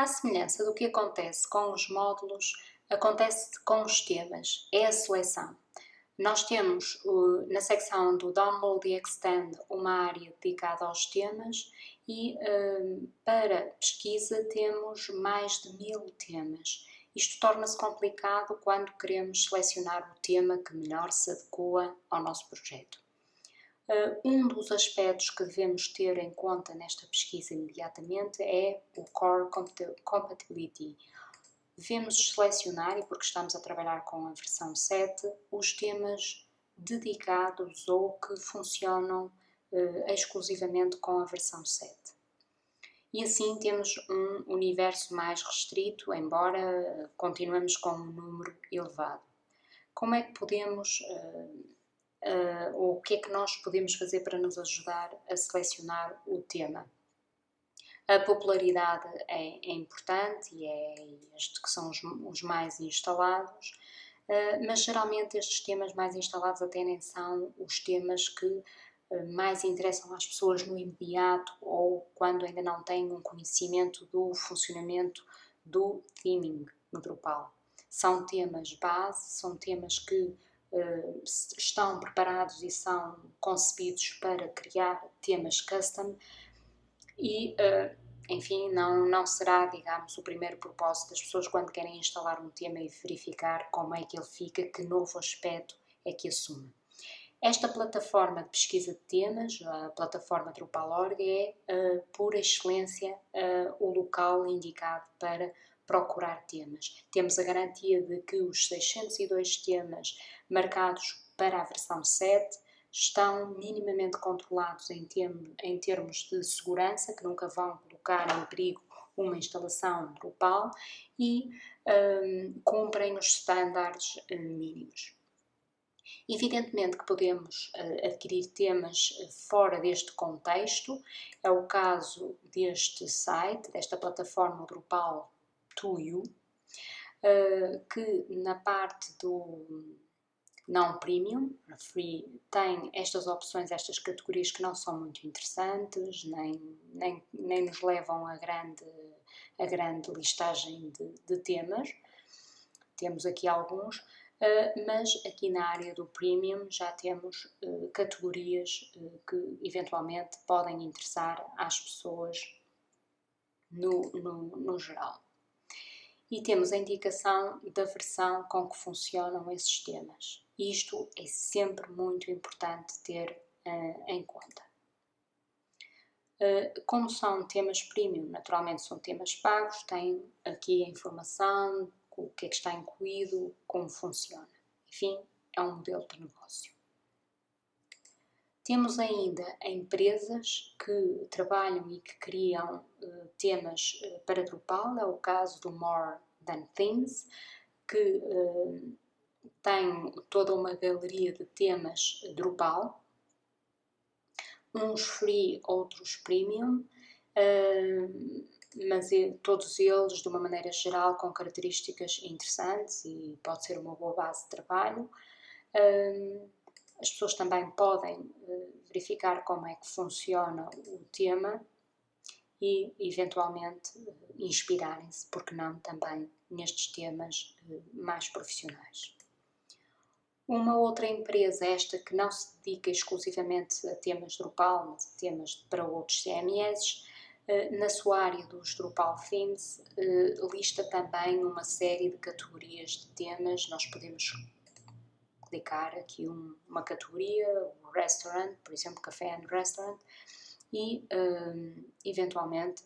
À semelhança do que acontece com os módulos, acontece com os temas, é a seleção. Nós temos na secção do Download e Extend uma área dedicada aos temas e hum, para pesquisa temos mais de mil temas. Isto torna-se complicado quando queremos selecionar o tema que melhor se adequa ao nosso projeto. Uh, um dos aspectos que devemos ter em conta nesta pesquisa imediatamente é o Core Compatibility. Devemos selecionar, e porque estamos a trabalhar com a versão 7, os temas dedicados ou que funcionam uh, exclusivamente com a versão 7. E assim temos um universo mais restrito, embora continuemos com um número elevado. Como é que podemos uh, uh, ou o que é que nós podemos fazer para nos ajudar a selecionar o tema. A popularidade é, é importante e é estes que são os, os mais instalados, uh, mas geralmente estes temas mais instalados até nem são os temas que uh, mais interessam às pessoas no imediato ou quando ainda não têm um conhecimento do funcionamento do theming no Drupal. São temas base, são temas que estão preparados e são concebidos para criar temas custom e, uh, enfim, não, não será, digamos, o primeiro propósito das pessoas quando querem instalar um tema e verificar como é que ele fica, que novo aspecto é que assume. Esta plataforma de pesquisa de temas, a plataforma Drupal.org, é, uh, por excelência, uh, o local indicado para procurar temas. Temos a garantia de que os 602 temas marcados para a versão 7 estão minimamente controlados em, em termos de segurança, que nunca vão colocar em perigo uma instalação Drupal e um, cumprem os estándares uh, mínimos. Evidentemente que podemos uh, adquirir temas uh, fora deste contexto, é o caso deste site, desta plataforma Drupal to You, uh, que na parte do não premium, free, tem estas opções, estas categorias que não são muito interessantes, nem, nem, nem nos levam a grande, a grande listagem de, de temas. Temos aqui alguns, mas aqui na área do premium já temos uh, categorias uh, que eventualmente podem interessar às pessoas no, no, no geral e temos a indicação da versão com que funcionam esses temas. Isto é sempre muito importante ter uh, em conta. Uh, como são temas premium, naturalmente são temas pagos, tem aqui a informação, o que é que está incluído, como funciona. Enfim, é um modelo de negócio. Temos ainda empresas que trabalham e que criam uh, temas uh, para Drupal, é o caso do More Than Things, que uh, tem toda uma galeria de temas Drupal, uns free, outros premium, mas todos eles de uma maneira geral com características interessantes e pode ser uma boa base de trabalho. As pessoas também podem eh, verificar como é que funciona o tema e, eventualmente, eh, inspirarem-se, porque não, também nestes temas eh, mais profissionais. Uma outra empresa, esta que não se dedica exclusivamente a temas Drupal, mas a temas para outros CMS, na sua área dos Drupal Themes, lista também uma série de categorias de temas. Nós podemos clicar aqui um, uma categoria, um restaurant, por exemplo, café and restaurant, e um, eventualmente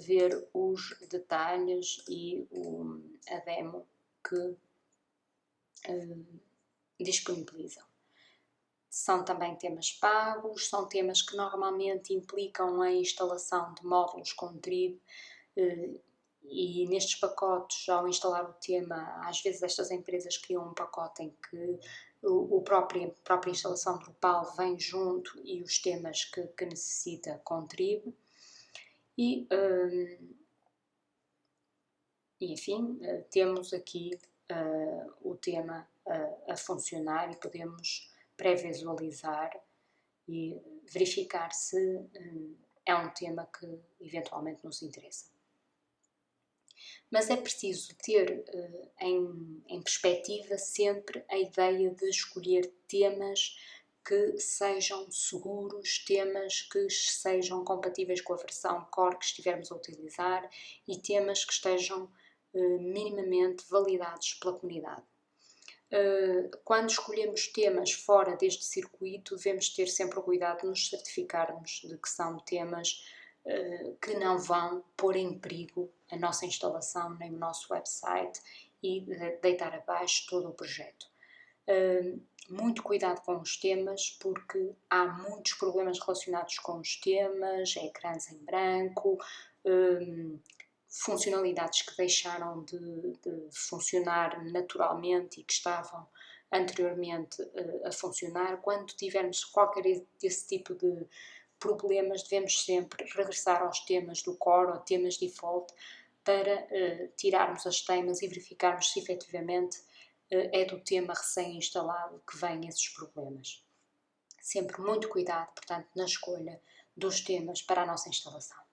ver os detalhes e a demo que disponibilizam. São também temas pagos, são temas que normalmente implicam a instalação de módulos com Trib uh, e nestes pacotes, ao instalar o tema, às vezes estas empresas criam um pacote em que o, próprio, a própria instalação Drupal vem junto e os temas que, que necessita contribui. E, um, enfim, uh, temos aqui uh, o tema uh, a funcionar e podemos pré-visualizar e verificar se um, é um tema que eventualmente nos interessa. mas é preciso ter uh, em, em perspectiva sempre a ideia de escolher temas que sejam seguros, temas que sejam compatíveis com a versão core que estivermos a utilizar e temas que estejam uh, minimamente validados pela comunidade. Uh, quando escolhemos temas fora deste circuito, devemos ter sempre o cuidado de nos certificarmos de que são temas uh, que não vão pôr em perigo a nossa instalação nem o nosso website e de deitar abaixo todo o projeto. Uh, muito cuidado com os temas, porque há muitos problemas relacionados com os temas, ecrãs em branco, funcionalidades que deixaram de, de, funcionar naturalmente e que estavam anteriormente uh, a funcionar. Quando tivermos qualquer desse tipo de problemas, devemos sempre regressar aos temas do core ou temas default para uh, tirarmos as temas e verificarmos se efetivamente é do tema recém-instalado que vêm esses problemas. Sempre muito cuidado, portanto, na escolha dos temas para a nossa instalação.